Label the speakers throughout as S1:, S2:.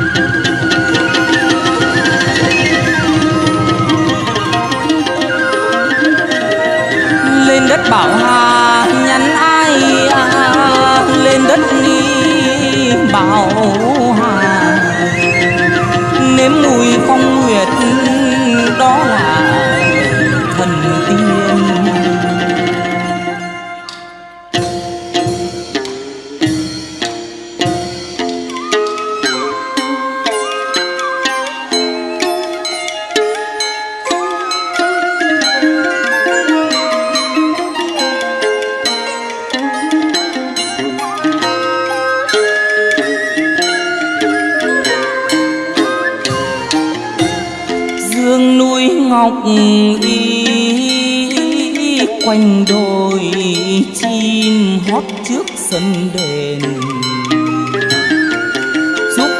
S1: lên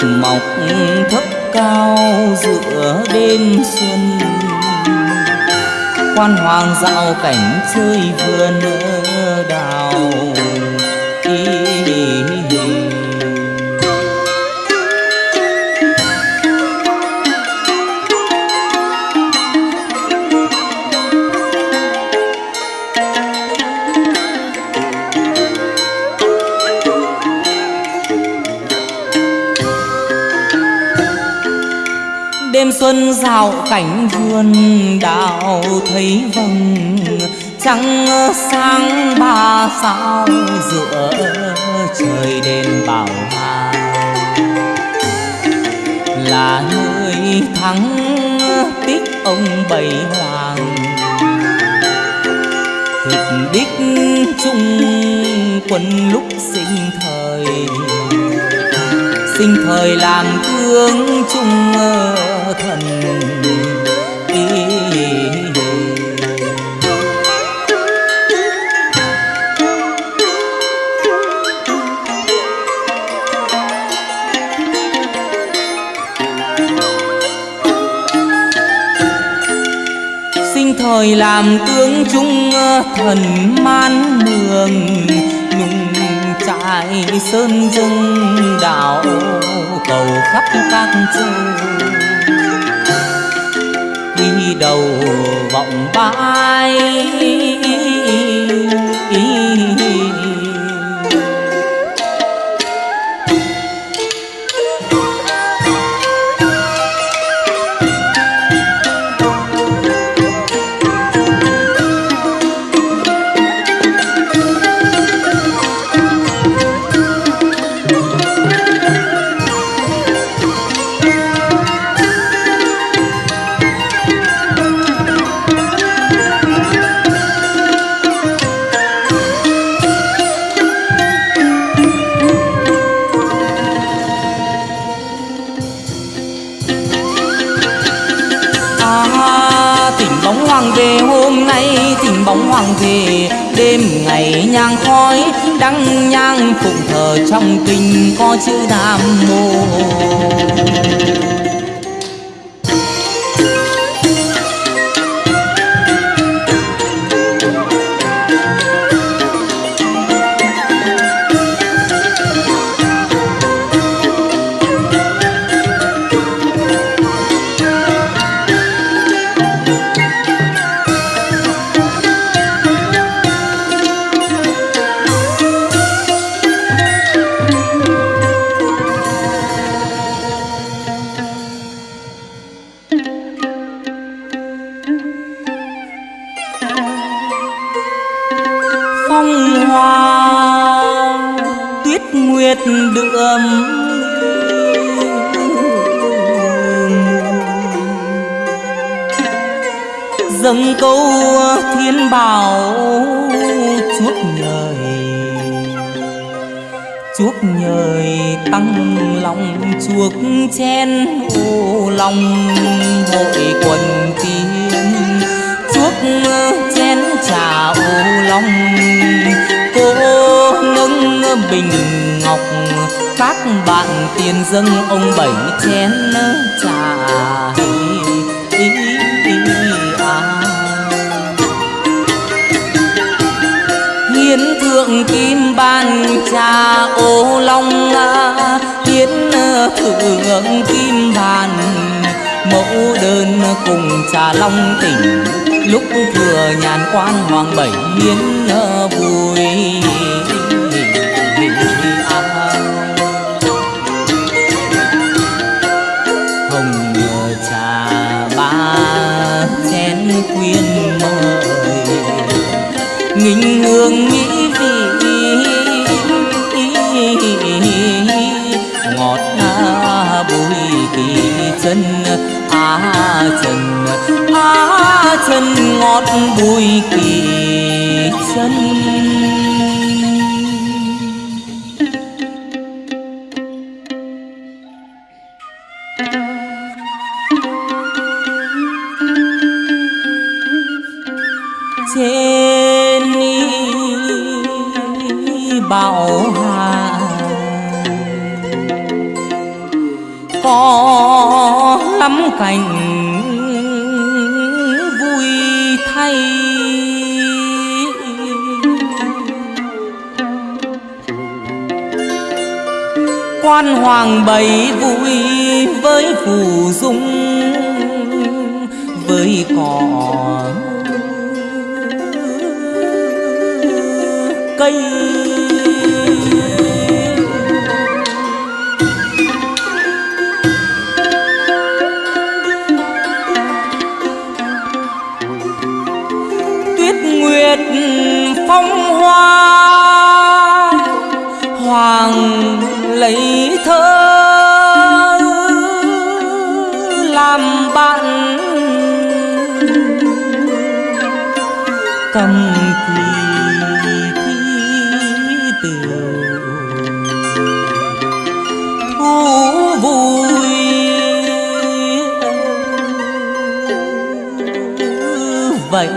S1: mọc thấp cao giữa đêm xuân. Quan hoàng dạo cảnh chơi vườn ơi đêm xuân dạo cảnh vườn đào thấy vầng, trăng sáng ba sao giữa trời đêm bảo hà là nơi thắng tích ông bảy hoàng. Thực đích chung quân lúc sinh thời. Sinh thời làm tướng trung thần ý sinh thời làm tướng trung ờ, thần man mường, nhung trại sơn dâng đảo cầu khắp các châu đầu vọng bay. Trắng nhang phụng thờ trong kinh có chữ nam mô. Hoa, tuyết nguyệt đượm dâng câu thiên bảo, chuốc nhời chuốc nhời tăng lòng chuộc chen ô lòng. Hội quần tiên chuốc chén trà ô lòng cô nâng bình ngọc, các bạn tiền dâng ông bảy chén trà. À. Hiến thượng kim ban trà, ô long à. hiến à, thượng kim bàn mẫu đơn cùng trà long tỉnh lúc thừa nhàn quan hoàng bảy miến ờ, vui. Trên bảo hà có lắm cảnh quan hoàng bày vui với phù dung với cỏ cây bạn. Cầm kỳ thi tiểu thu vui. Vậy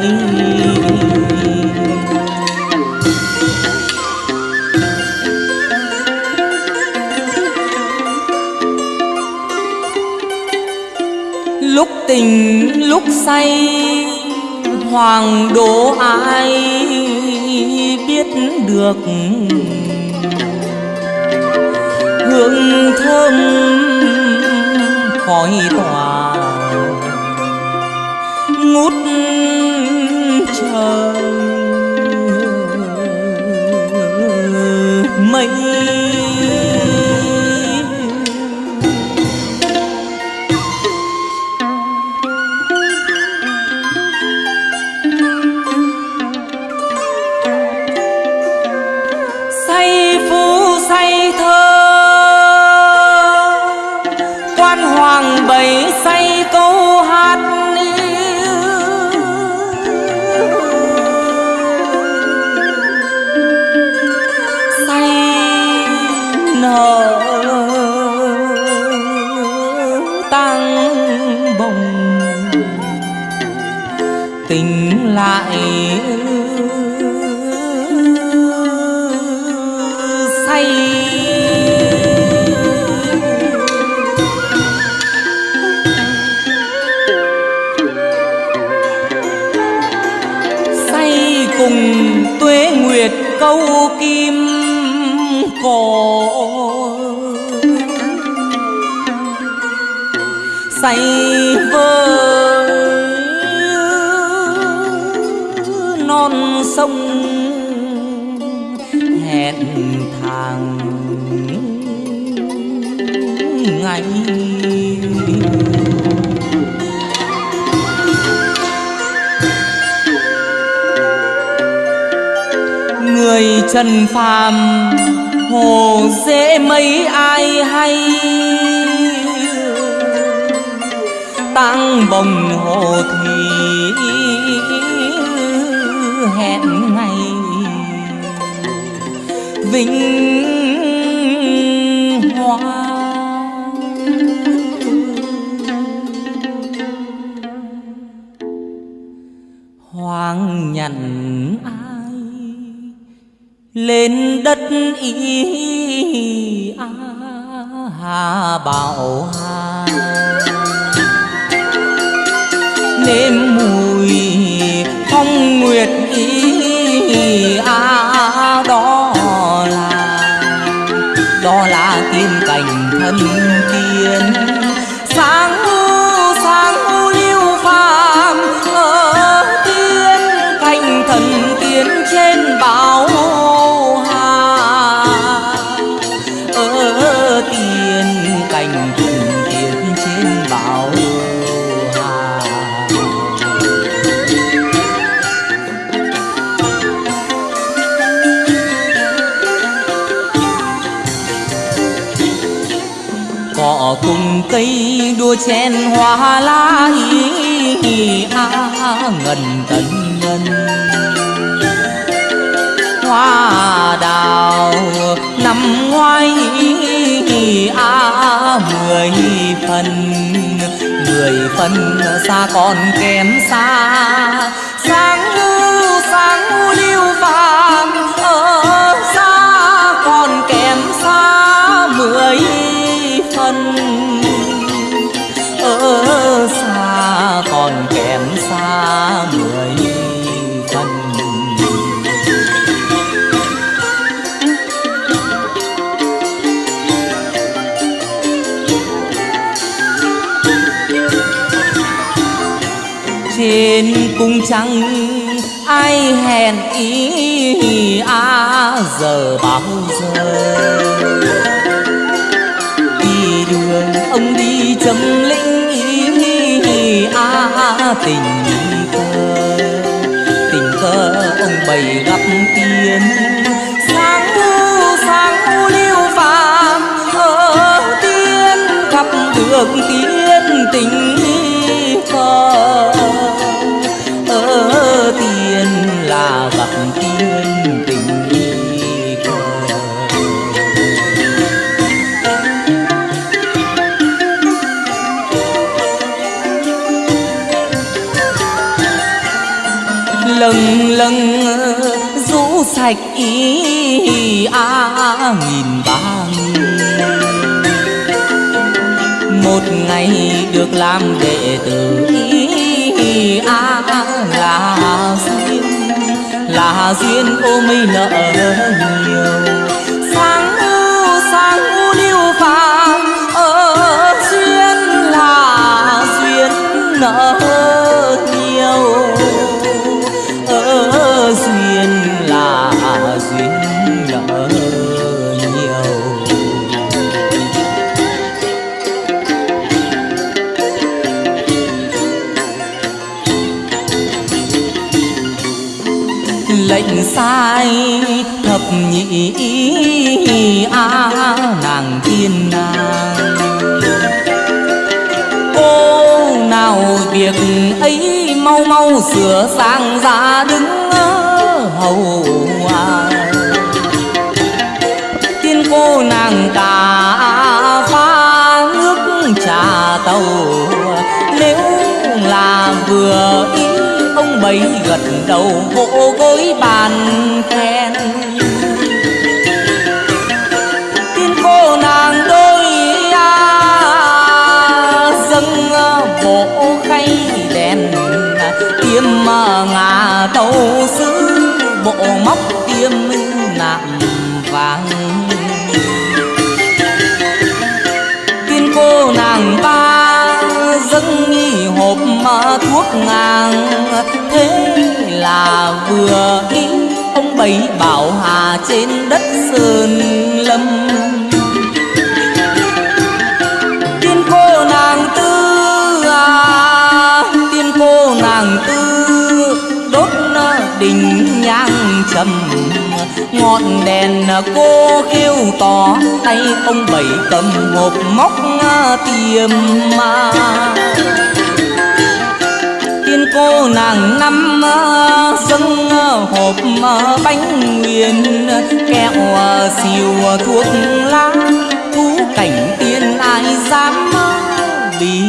S1: tình lúc say, hoàng đố ai biết được. Hương thơm khói tỏa, ngút trời. Mây quan hoàng bày say hẹn thang ngày người trần phàm, hồ dễ mấy ai hay? Tăng bồng hồ thì hẹn vinh hoa. Hoàng nhằn ai, lên đất y a hà bảo hà nếm mùi phong nguyệt y đó là tiên cảnh thân tiên. Sáng sáng lưu phàm ở tiên cảnh thần tiên trên bảo họ cùng cây đua chen hoa lá ý a ngần tận ngân hoa đào năm ngoái a mười phần. Mười phần xa còn kém xa. Sáng sáng lưu vàng ơi thân. Ở xa còn kém xa người thân. Trên cung trăng, ai hẹn ý à giờ bao giờ trầm linh chấm hi ý a tình cơ tình cơ ông bày gặp tiên. Sáng u sáng thu liêu phàm ở tiên gặp được tiên tình cơ ở tiên là gặp lần lần rũ sạch ý a nghìn bang một ngày được làm đệ tử ý a là duyên là duyên ôm mây nợ nhiều. Sáng u sáng u lưu phàm, ở duyên là duyên nợ ai, thập nhị a, nàng tiên nàng cô nào việc ấy mau mau sửa sang ra đứng. Ông gật đầu vỗ gối bàn khen. Tiên cô nàng đôi à, dâng bộ khay đèn. Tiêm ngà đầu xứ bộ móc tiêm nạm vàng. Tiên cô nàng ba dâng nghi hộp thuốc ngang thế là vừa ý ông bảy bảo hà trên đất sơn lâm. Tiên cô nàng tư à tiên cô nàng tư, đốt đình nhang trầm ngọn đèn cô kêu tỏ tay ông bảy cầm hộp móc tiềm mà tiên cô nàng năm à, dâng à, hộp à, bánh nguyên. Kẹo xìu thuốc lá, thú cảnh tiên ai dám bị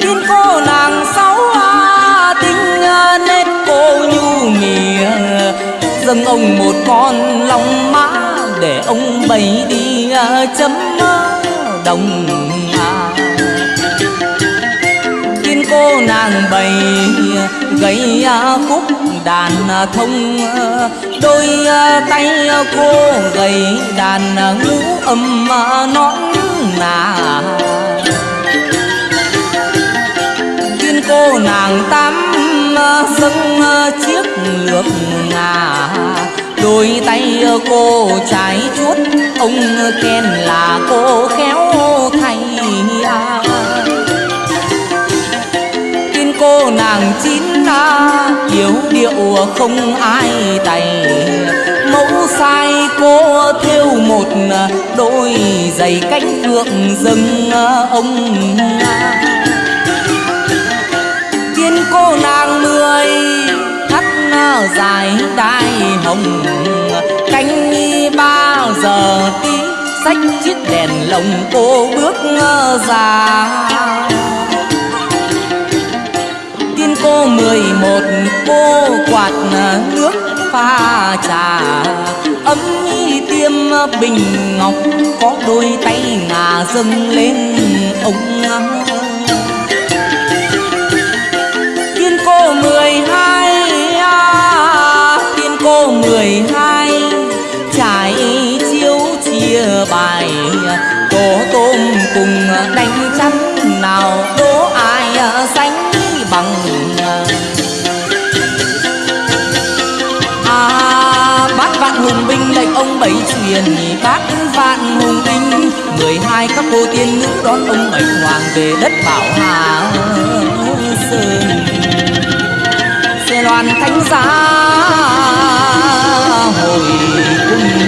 S1: tiên cô nàng sáu nét cô như mìa dâng ông một con lòng mã để ông bày đi à, chấm đồng à tiên cô nàng bày gầy à, khúc đàn à, thông đôi tay cô gầy đàn ngũ âm nón nà. Tiên cô nàng tám Ờ, dâng chiếc lược ngà đôi tay ờ, cô trái chuốt, ông khen là cô khéo thay à. Tin cô nàng chín à, na yếu điệu không ai tay mẫu sai cô thêu một, đôi giày cánh phượng dâng ờ, ông à. Dài đai hồng. Cánh canh ba giờ tí sách chiếc đèn lồng cô bước ra. Tiên cô mười một, cô quạt nước pha trà. Ấm nhi tiêm bình ngọc, có đôi tay ngà dâng lên ông. Cô mười hai trải chiếu chia bài tổ tôm cùng đánh chắn nào, đố ai sánh bằng. À bát vạn hùng binh lệnh ông bảy truyền, bát vạn hùng binh, mười hai các cô tiên nữ đón ông bảy hoàng về đất bảo hà sơn. Xe loan thánh giá Oh.